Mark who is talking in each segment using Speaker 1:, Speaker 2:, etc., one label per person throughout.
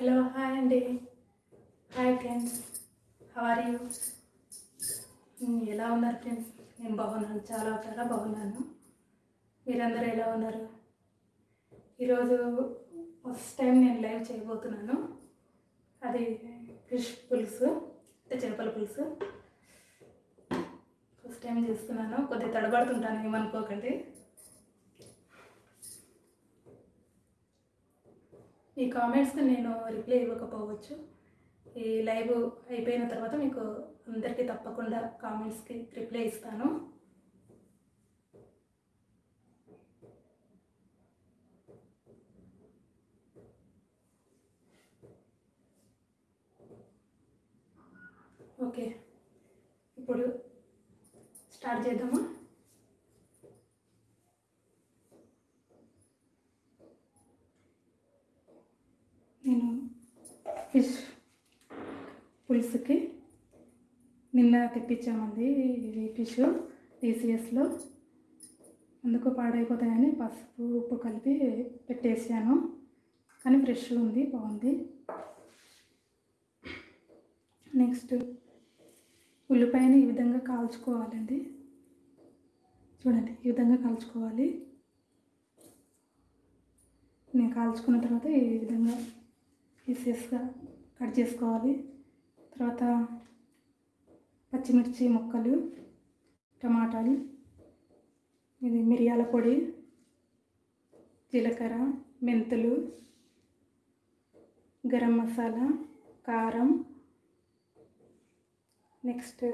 Speaker 1: Hello hi అండి hi friends are you ఎలా ఉన్నారు ఫ్రెండ్స్ నేను బాగున్నాను. చాలా చాలా బాగున్నాను. మీరందరూ ఎలా ఉన్నారు? ఈరోజు ఫస్ట్ టైం నేను లైవ్ చేయబోతున్నాను. అది ఫిష్ పులుసు అంటే చేపల పులుసు. ఫస్ట్ టైం చేస్తున్నాను. కొద్దిగా తడబడుతుంటాను ఏమనుకోకండి. ఈ కామెంట్స్కి నేను రిప్లై ఇవ్వకపోవచ్చు. ఈ లైవ్ అయిపోయిన తర్వాత మీకు అందరికీ తప్పకుండా కామెంట్స్కి రిప్లై ఇస్తాను. ఓకే ఇప్పుడు స్టార్ట్ చేద్దామా? నేను ఫిష్ పులుసుకి నిన్న తెప్పించామండి ఇది ఫిష్ టీసీఎస్లో. అందుకు పాడైపోతాయని పసుపు ఉప్పు కలిపి పెట్టేసాను. కానీ ఫ్రెష్ ఉంది బాగుంది. నెక్స్ట్ ఉల్లిపాయని ఈ విధంగా కాల్చుకోవాలండి. చూడండి ఈ విధంగా కాల్చుకోవాలి. నేను కాల్చుకున్న తర్వాత ఈ విధంగా పీసెస్గా కట్ చేసుకోవాలి. తర్వాత పచ్చిమిర్చి ముక్కలు టమాటాలు ఇది మిరియాల పొడి జీలకర్ర మెంతులు గరం మసాలా కారం నెక్స్ట్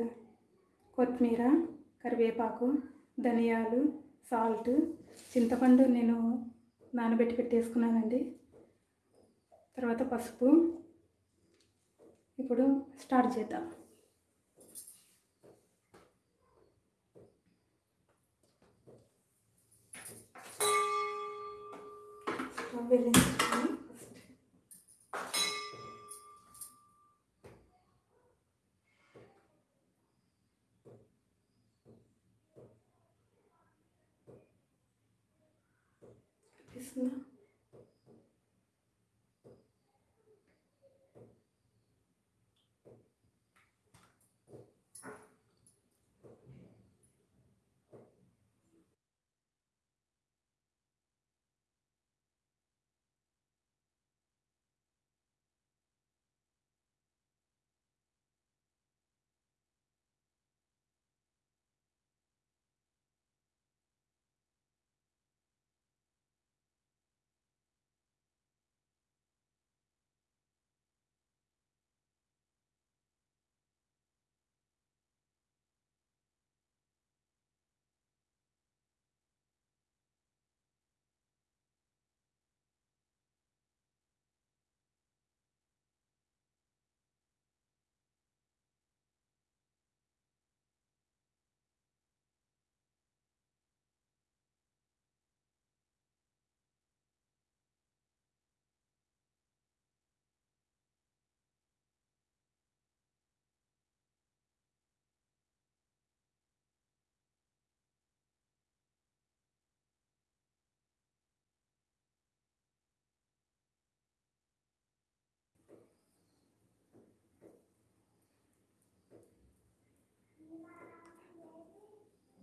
Speaker 1: కొత్తిమీర కరివేపాకు ధనియాలు సాల్ట్ చింతపండు నేను నానబెట్టి పెట్టేసుకున్నానండి. తర్వాత పసుపు. ఇప్పుడు స్టార్ట్ చేద్దాం. స్టవ్ వెలిగించుకొని ఫస్ట్ కనిపిస్తుందా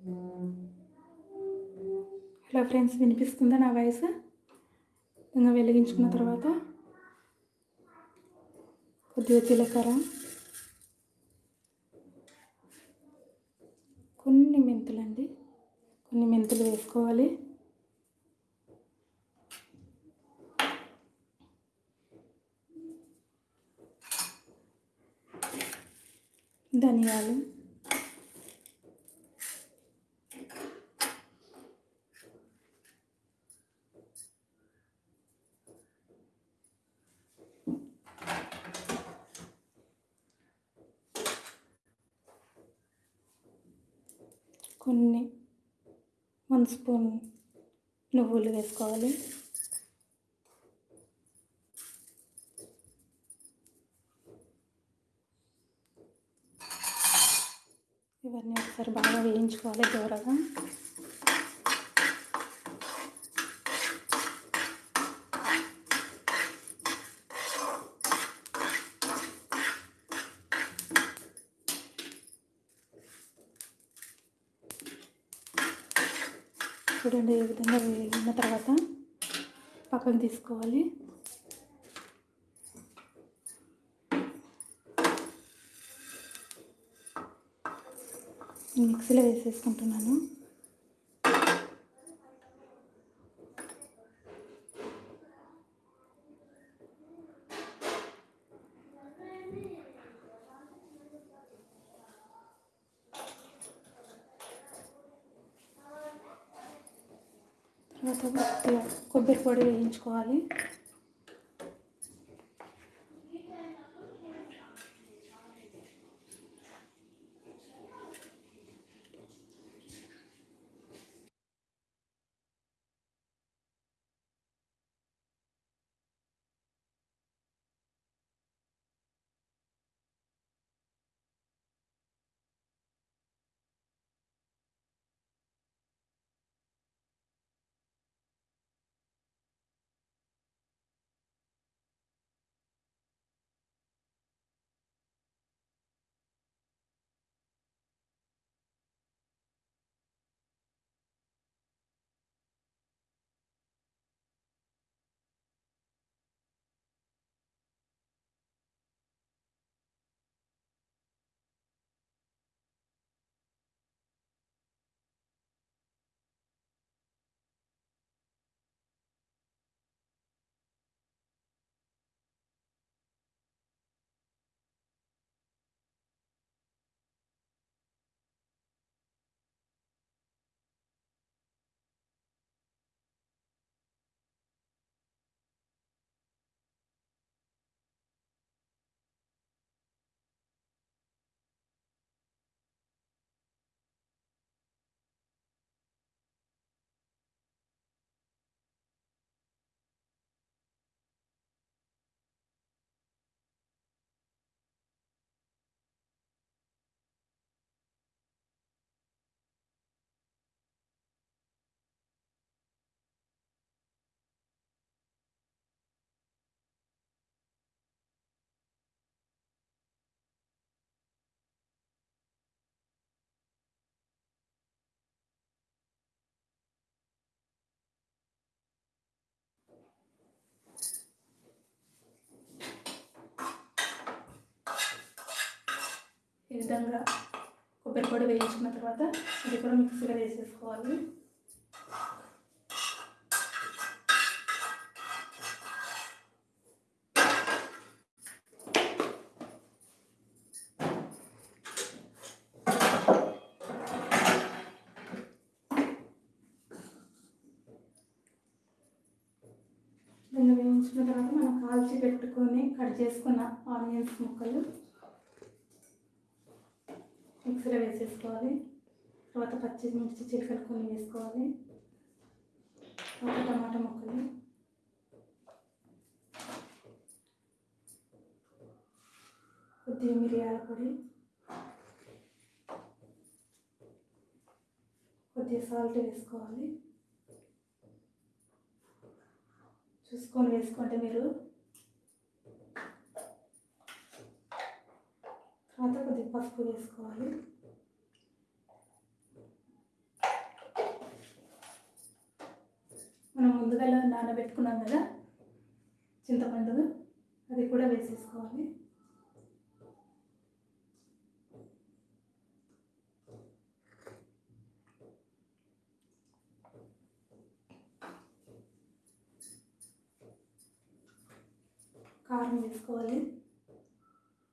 Speaker 1: హలో ఫ్రెండ్స్ వినిపిస్తుందా నా వాయిస్? ఇంకా వెలిగించుకున్న తర్వాత కొద్దిగా జీలకర్ర కొన్ని మెంతులండి. కొన్ని మెంతులు వేసుకోవాలి. ధనియాలు. కొన్ని వన్ స్పూన్ నువ్వులు వేసుకోవాలి. ఇవన్నీ ఒకసారి బాగా వేయించుకోవాలి దూరగా. చూడండి ఈ విధంగా వేగిన తర్వాత పక్కన తీసుకోవాలి. మిక్సీలో వేసేసుకుంటున్నాను తర్వాత కొద్దిగా కొబ్బరి పొడి వేయించుకోవాలి. విధంగా కొబ్బరి పొడి వేయించుకున్న తర్వాత ఇది కూడా మిక్సీలో వేసేసుకోవాలి. దాన్ని వేయించుకున్న తర్వాత మనం కాల్చి పెట్టుకొని కట్ చేసుకున్న ఆనియన్స్ ముక్కలు మిక్సీలో వేసేసుకోవాలి. తర్వాత పచ్చిమిర్చి చిలకలు కొన్ని వేసుకోవాలి. తర్వాత టమాటా ముక్కలు. కొద్దిగా మిరియాల పొడి. కొద్దిగా సాల్ట్ వేసుకోవాలి. చూసుకొని వేసుకుంటే మీరు తర్వాత కొద్దిగా పసుపు వేసుకోవాలి మనం ముందుగా నానబెట్టుకున్నాం కదా చింతపండు అది కూడా వేసేసుకోవాలి కారం వేసుకోవాలి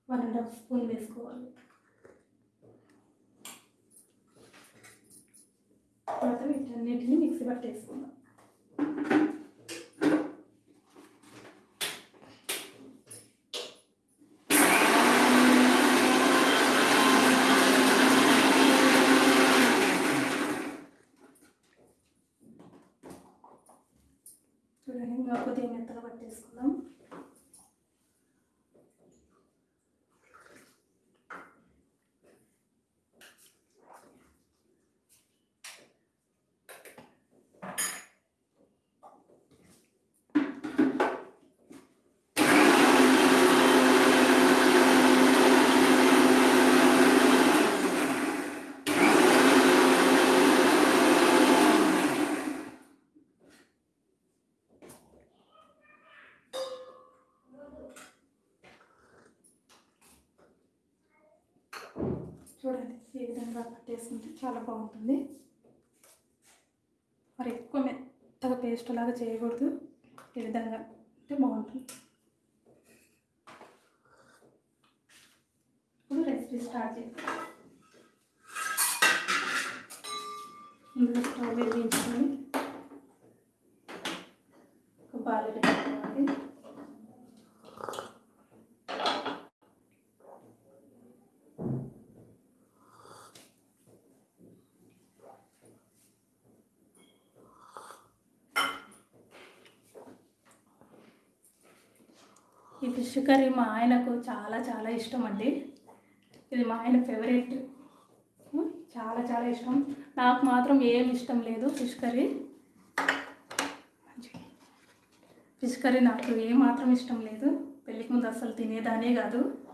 Speaker 1: వన్ అండ్ హాఫ్ స్పూన్ వేసుకోవాలి. తర్వాత వీటన్నిటిని మిక్సీ పట్టేసుకుందాం చూడండి ఇంకా కొద్దిగా మెత్తగా పట్టేసుకుందాం చూడండి ఈ విధంగా పట్టేసుకుంటే చాలా బాగుంటుంది. మరి ఎక్కువ మెత్తగా పేస్ట్ లాగా చేయకూడదు. ఈ విధంగా అంటే బాగుంటుంది. ఇప్పుడు రెసిపీ స్టార్ట్ చేస్తాం ముందుగా స్టవ్ వెలిగించుకొని ఒక బాగా పెట్టుకోవాలి ఈ ఫిష్ కర్రీ మా ఆయనకు చాలా చాలా ఇష్టం అండి ఇది మా ఆయన ఫేవరెట్. చాలా చాలా ఇష్టం. నాకు మాత్రం ఏం ఇష్టం లేదు ఫిష్ కర్రీ. ఫిష్ కర్రీ నాకు ఏమాత్రం మాత్రం ఇష్టం లేదు. పెళ్ళికి ముందు అసలు తినేదానే కాదు.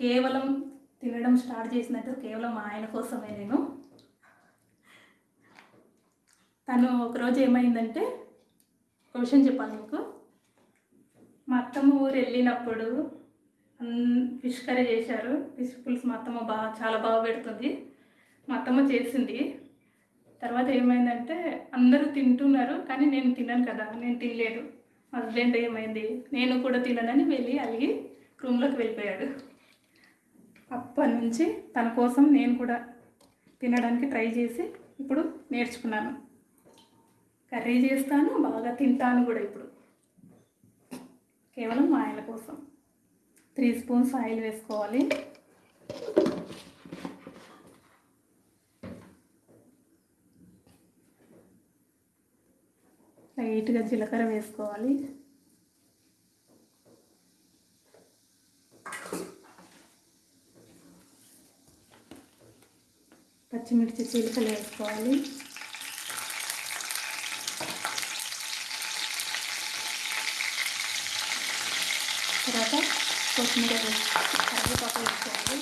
Speaker 1: కేవలం తినడం స్టార్ట్ చేసినట్టు కేవలం మా ఆయన కోసమే నేను. తను ఒకరోజు ఏమైందంటే ఒక విషయం చెప్పాలి మీకు. మా అత్తమ్మ ఊరు వెళ్ళినప్పుడు అన్- ఫిష్ కర్రీ చేశారు. ఫిష్ పులుసు మా అత్తమ్మ బాగా చాలా బాగా పెడుతుంది. మా అత్తమ్మ చేసింది. తర్వాత ఏమైందంటే అందరూ తింటున్నారు కానీ నేను తిన్నాను కదా నేను తినలేదు. హస్బెండ్ ఏమైంది నేను కూడా తిననని వెళ్ళి అలిగి రూమ్లోకి వెళ్ళిపోయాడు. అప్పటి నుంచి తన కోసం నేను కూడా తినడానికి ట్రై చేసి ఇప్పుడు నేర్చుకున్నాను. కర్రీ చేస్తాను బాగా తింటాను కూడా ఇప్పుడు. కేవలం ఆయిల్ కోసం. త్రీ స్పూన్స్ ఆయిల్ వేసుకోవాలి. లైట్గా జీలకర్ర వేసుకోవాలి. పచ్చిమిర్చి చీలికలు వేసుకోవాలి తర్వాత కొత్తిమీర వేసి కరివేపాకు వేసుకోవాలి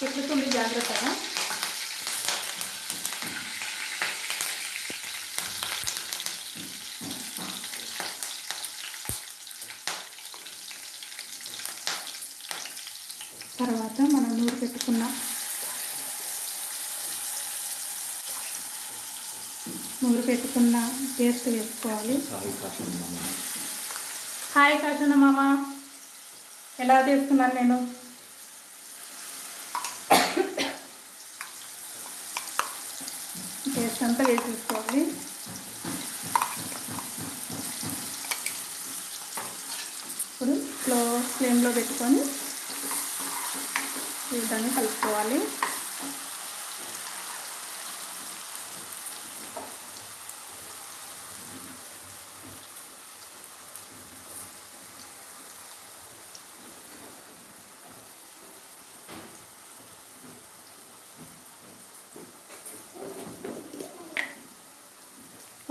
Speaker 1: పెట్టుకుంది జాగ్రత్తగా తర్వాత మనం నూరు పెట్టుకున్న నూరు పెట్టుకున్న పేస్ట్ వేసుకోవాలి హాయ్ కాశన్న మామ. ఎలా చేస్తున్నాను నేను? పేస్ట్ అంతా వేసేసుకోవాలి ఇప్పుడు స్లో ఫ్లేమ్లో పెట్టుకొని విధంగా కలుపుకోవాలి.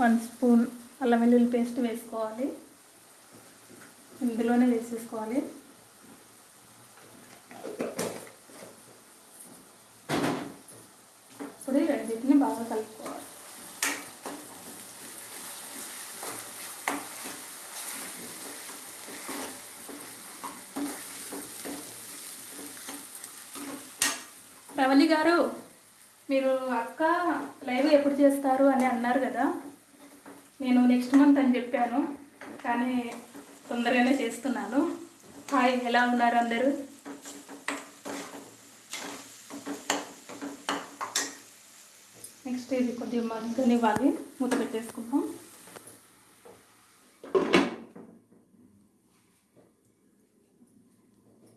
Speaker 1: వన్ స్పూన్ అల్లం వెల్లుల్లి పేస్ట్ వేసుకోవాలి. ఇందులోనే వేసేసుకోవాలి. ఇప్పుడు ఈ రెండింటిని బాగా కలుపుకోవాలి. రవణి గారు మీరు అక్క లైవ్ ఎప్పుడు చేస్తారు అని అన్నారు కదా? నేను నెక్స్ట్ మంత్ అని చెప్పాను. కానీ తొందరగానే చేస్తున్నాను. హాయ్ ఎలా ఉన్నారు అందరూ? నెక్స్ట్ ఇది కొద్దిగా మగ్గనివ్వాలి మూత పెట్టేసుకుందాం.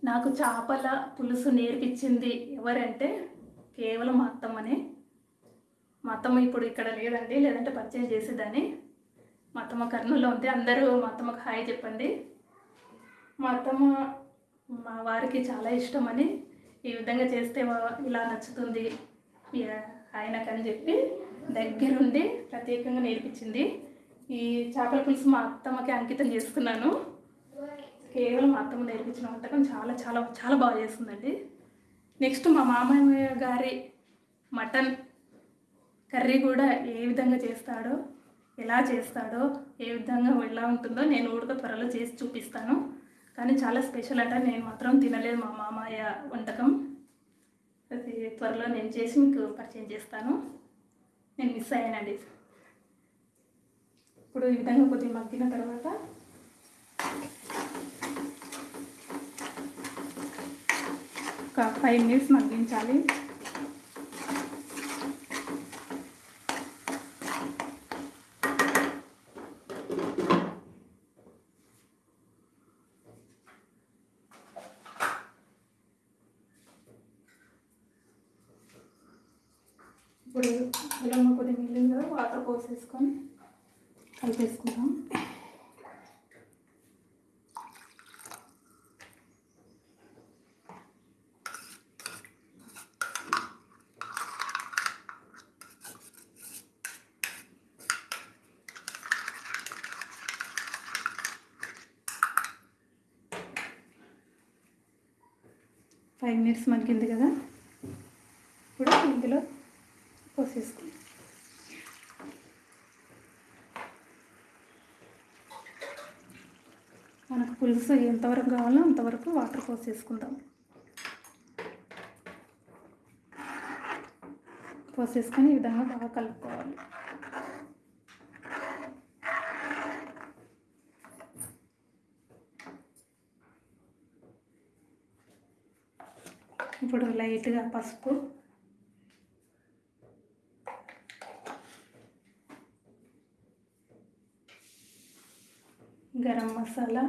Speaker 1: నాకు చేపల పులుసు నేర్పించింది ఎవరంటే కేవలం మా అత్తమ్మనే. మా అత్తమ్మ ఇప్పుడు ఇక్కడ లేదండి లేదంటే పర్చేజ్ చేసేదాన్ని. మా అత్తమ్మ కర్నూలులో ఉంది అందరూ మా అత్తమ్మకు హాయ్ చెప్పండి. మా అత్తమ్మ మా వారికి చాలా ఇష్టం అని ఈ విధంగా చేస్తే ఇలా నచ్చుతుంది. ఆయనకని చెప్పి దగ్గరుండి ప్రత్యేకంగా నేర్పించింది. ఈ చేపల పులుసు మా అత్తమ్మకి అంకితం చేసుకున్నాను. కేవలం మా అత్తమ్మ నేర్పించిన వంటకం చాలా చాలా చాలా బాగా చేస్తుందండి. నెక్స్ట్ మా మామయ్య గారి మటన్ కర్రీ కూడా ఏ విధంగా చేస్తాడో ఎలా చేస్తాడో ఏ విధంగా ఎలా ఉంటుందో నేను ఉడక త్వరలో చేసి చూపిస్తాను. కానీ చాలా స్పెషల్ అంట నేను మాత్రం తినలేదు మా మామయ్య వంటకం. అది త్వరలో నేను చేసి మీకు పరిచయం చేస్తాను. నేను మిస్ అయ్యానండి. ఇప్పుడు ఈ విధంగా కొద్దిగా మగ్గిన తర్వాత ఒక ఫైవ్ మినిట్స్ మగ్గించాలి ఇప్పుడు ఇలా కొద్దిగా మిగిలింది కదా వాటర్ పోసేసుకొని కలిపేసుకుంటాం. ఫైవ్ మినిట్స్ మగ్గింది కదా ఇప్పుడు ఇందులో పోసేసుకుందాం మనకు పులుసు ఎంతవరకు కావాలో అంతవరకు వాటర్ పోసేసుకుందాం పోసేసుకొని ఈ విధంగా బాగా కలుపుకోవాలి. ఇప్పుడు లైట్గా పసుపు గరం మసాలా.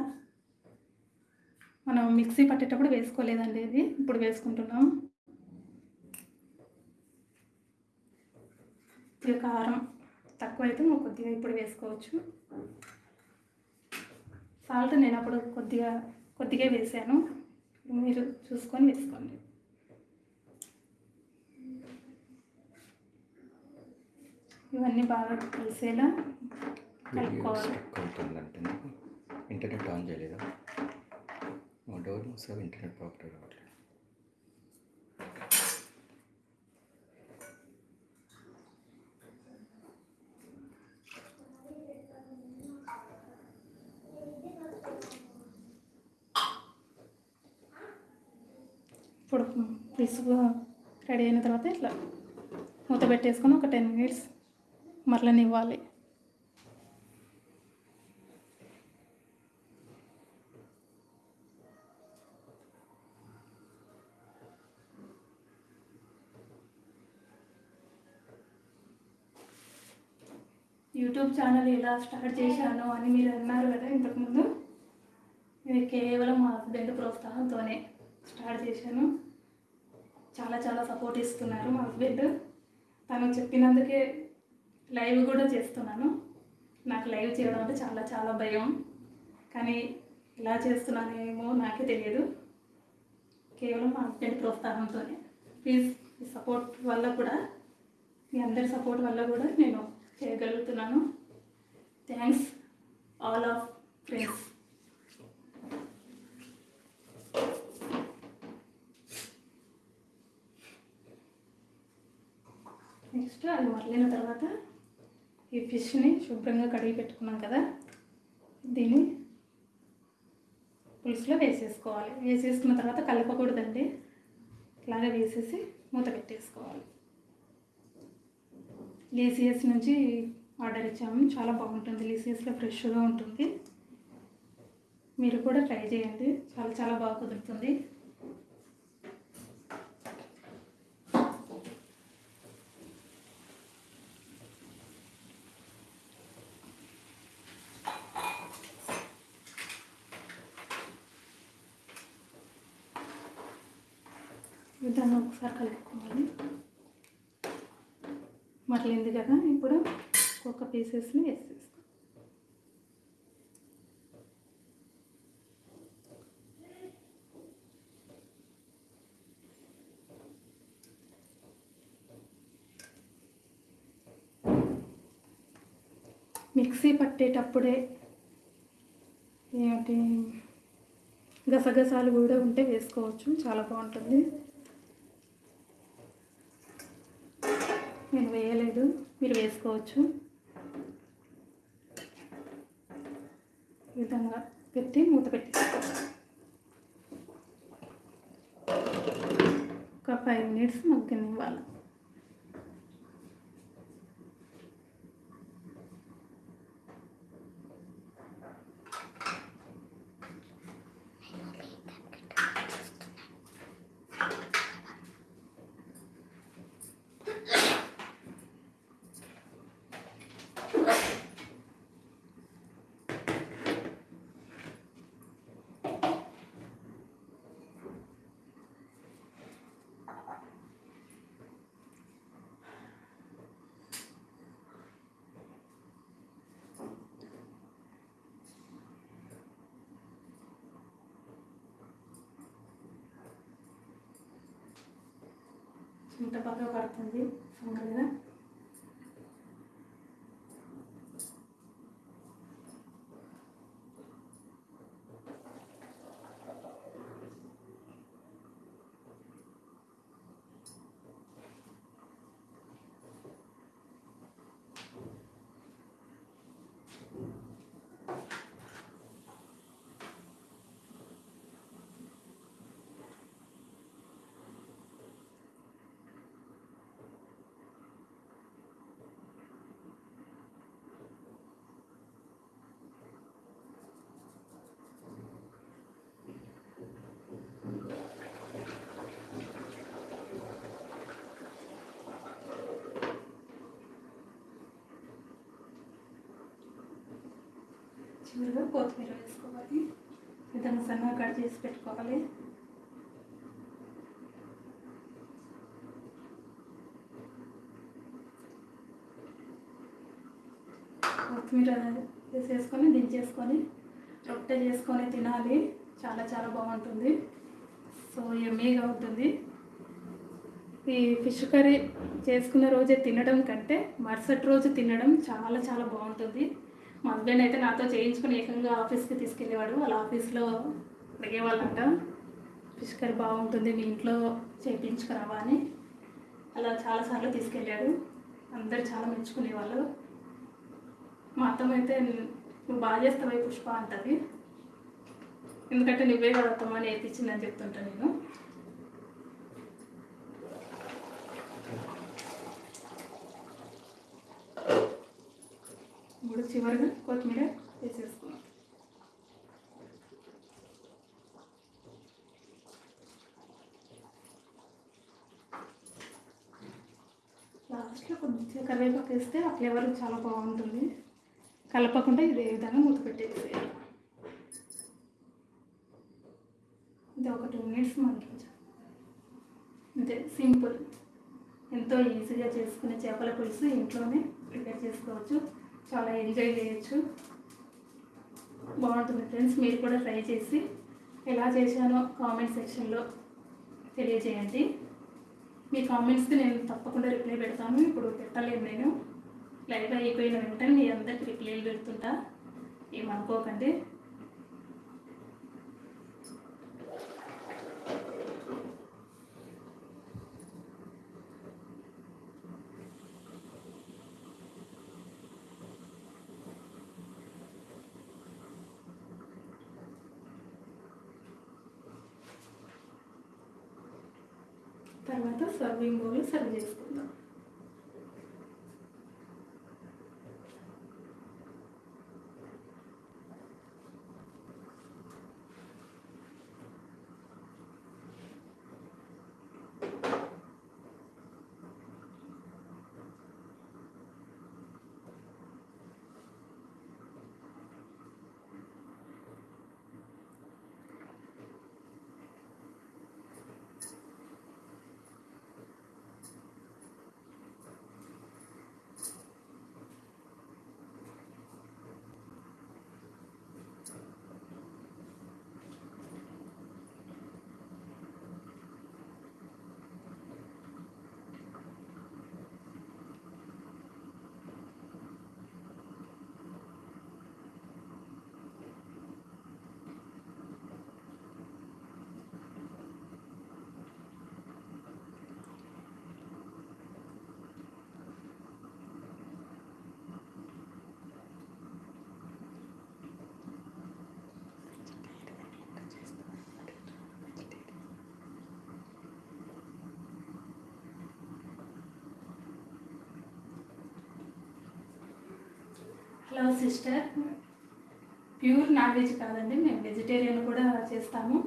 Speaker 1: మనం మిక్సీ పట్టేటప్పుడు వేసుకోలేదండి ఇది. ఇప్పుడు వేసుకుంటున్నాం. ఇది కారం తక్కువైతే నువ్వు కొద్దిగా ఇప్పుడు వేసుకోవచ్చు. సాల్ట్ నేను అప్పుడు కొద్దిగా కొద్దిగా వేసాను. మీరు చూసుకొని వేసుకోండి. ఇవన్నీ బాగా కలిసేలా కలుపుకోవాలి.
Speaker 2: ఇంటర్నెట్ ఆన్ చేయలేదా? మా డోర్ మూసావు? ఇంటర్నెట్ ప్రాపర్ రావట్లేదు
Speaker 1: ఇప్పుడు పులుసు రెడీ అయిన తర్వాత ఇట్లా మూత పెట్టేసుకొని ఒక టెన్ మినిట్స్ మరలనివ్వాలి. యూట్యూబ్ ఛానల్ ఎలా స్టార్ట్ చేశాను అని మీరు అన్నారు కదా ఇంతకుముందు. ఇది కేవలం మా హస్బెండ్ ప్రోత్సాహంతోనే స్టార్ట్ చేశాను. చాలా చాలా సపోర్ట్ ఇస్తున్నారు మా హస్బెండ్. తను చెప్పినందుకే లైవ్ కూడా చేస్తున్నాను. నాకు లైవ్ చేయడం అంటే చాలా చాలా భయం. కానీ ఎలా చేస్తున్నానేమో నాకే తెలియదు. కేవలం మా హస్బెండ్ ప్రోత్సాహంతోనే. ప్లీజ్ సపోర్ట్ వల్ల కూడా మీ అందరి సపోర్ట్ వల్ల కూడా నేను చేయగలుగుతున్నాను. Thanks all of friends next అది మరలిన తర్వాత ఈ ఫిష్ని శుభ్రంగా కడిగి పెట్టుకున్నాం కదా దీన్ని పులుసులో వేసేసుకోవాలి. వేసేసుకున్న తర్వాత కలపకూడదండి. ఇలాగే వేసేసి మూత పెట్టేసుకోవాలి. లీసియస్ నుంచి ఆర్డర్ ఇచ్చాము. చాలా బాగుంటుంది. లీసియస్లో ఫ్రెష్గా ఉంటుంది. మీరు కూడా ట్రై చేయండి. చాలా చాలా బాగా కుదురుతుంది. విధానం విధంగా ఒకసారి కలుపుకోవాలి. మరలింది కదా ఇప్పుడు ఒక్కొక్క పీసెస్ని వేసేస్తాం మిక్సీ పట్టేటప్పుడే ఏమిటి? గసగసాలు కూడా ఉంటే వేసుకోవచ్చు చాలా బాగుంటుంది. నేను వేయలేదు. మీరు వేసుకోవచ్చు. ఈ విధంగా పెట్టి మూత పెట్టి ఒక ఫైవ్ మినిట్స్ మగ్గనివ్వాలి. చింత బాగా పడుతుంది సమ్మర్ కదా చివరిగా కొత్తిమీర వేసుకోవాలి. విధంగా సన్నగా కట్ చేసి పెట్టుకోవాలి. కొత్తిమీర వేసేసుకొని దించేసుకొని రొట్టె చేసుకొని తినాలి. చాలా చాలా బాగుంటుంది. సో ఎమ్మీగా ఉంటుంది. ఈ ఫిష్ కర్రీ చేసుకున్న రోజే తినడం కంటే మరుసటి రోజు తినడం చాలా చాలా బాగుంటుంది. మా హస్బెండ్ అయితే నాతో చేయించుకుని ఏకంగా ఆఫీస్కి తీసుకెళ్ళేవాడు. వాళ్ళ ఆఫీస్లో అడిగేవాళ్ళంట ఫిష్ కర్రీ బాగుంటుంది మీ ఇంట్లో చేయించుకురావా అని. అలా చాలాసార్లు తీసుకెళ్ళాడు. అందరు చాలా మెచ్చుకునేవాళ్ళు. మా అత్తమ్మ అయితే నువ్వు బాగా చేస్తావై పుష్ప అంటది. ఎందుకంటే నువ్వే కదా అత్తమ్మ నేర్పించిందని చెప్తుంటా నేను. ఇప్పుడు చివరిగా కొత్తిమీర వేసేసుకున్నాం లాస్ట్లో కొంచెం కరివేపాకు వేస్తే ఆ ఫ్లేవర్ చాలా బాగుంటుంది. కలపకుండా ఇదే విధంగా మూత పెట్టేసేయాలి. ఇది ఒక టూ మినిట్స్ మనకి అంతే సింపుల్. ఎంతో ఈజీగా చేసుకునే చేపల పులుసు ఇంట్లోనే ప్రిపేర్ చేసుకోవచ్చు. చాలా ఎంజాయ్ చేయొచ్చు. బాగుంటుంది ఫ్రెండ్స్ మీరు కూడా ట్రై చేసి ఎలా చేశానో కామెంట్ సెక్షన్లో తెలియజేయండి. మీ కామెంట్స్కి నేను తప్పకుండా రిప్లై పెడతాను. ఇప్పుడు పెట్టలేను నేను. లైవ్ అయిపోయిన వెంటనే మీ అందరికి రిప్లైలు పెడుతుంటా. ఏమనుకోకండి బింబోలు సర్వ్ చేసుకుందాం hello sister pure non veg కాదండి. మేము వెజిటేరియన్ కూడా చేస్తాము.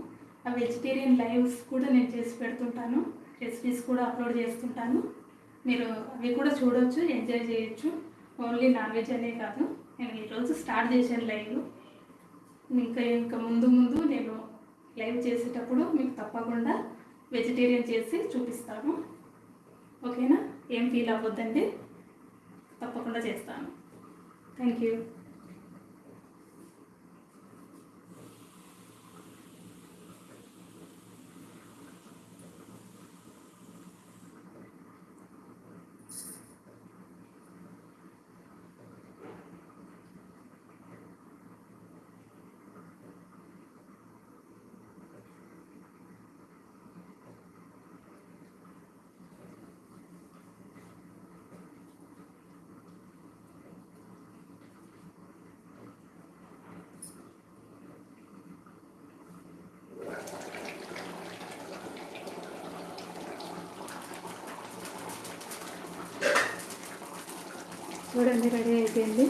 Speaker 1: ఆ వెజిటేరియన్ లైవ్స్ కూడా నేను చేసి పెడుతుంటాను. రెసిపీస్ కూడా అప్లోడ్ చేస్తుంటాను. మీరు అవి కూడా చూడొచ్చు ఎంజాయ్ చేయొచ్చు. ఓన్లీ నాన్ వెజ్ అనే కాదు. నేను ఈరోజు స్టార్ట్ చేశాను లైవ్ ఇంకా ఇంకా ముందు ముందు నేను లైవ్ చేసేటప్పుడు మీకు తప్పకుండా వెజిటేరియన్ చేసి చూపిస్తాను. ఓకేనా ఏం ఫీల్ అవ్వద్దండి? తప్పకుండా చేస్తాను. థ్యాంక్ యూ చూడండి రెడీ అయిపోయింది.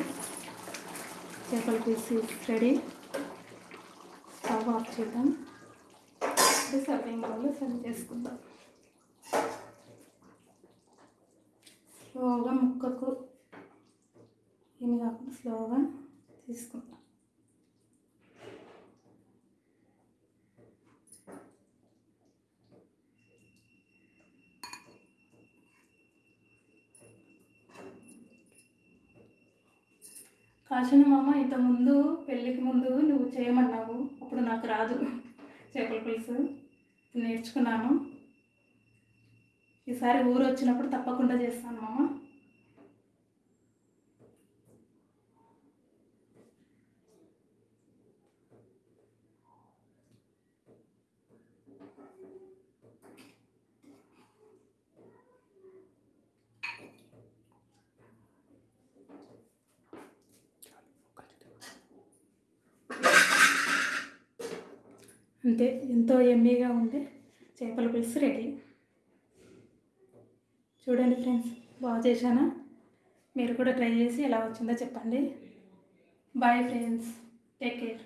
Speaker 1: చేపల పీస్ రెడీ. స్టవ్ ఆఫ్ చేద్దాం. సర్వింగ్ బౌల్లో సర్వ్ చేసుకుందాం. స్లోగా ముక్కకు ఏమి కాకుండా స్లోగా తీసుకుందాం. ఆశను మామ ఇంతకుముందు పెళ్ళికి ముందు నువ్వు చేయమన్నావు. అప్పుడు నాకు రాదు. చేపల పులుసు నేర్చుకున్నాను. ఈసారి ఊరు వచ్చినప్పుడు తప్పకుండా చేస్తాను మామ. అంతే. ఎంతో ఎమ్మీగా ఉండే చేపల పులుసు రెడీ చూడండి ఫ్రెండ్స్ బాగా చేశానా? మీరు కూడా ట్రై చేసి ఎలా వచ్చిందో చెప్పండి. Bye friends take care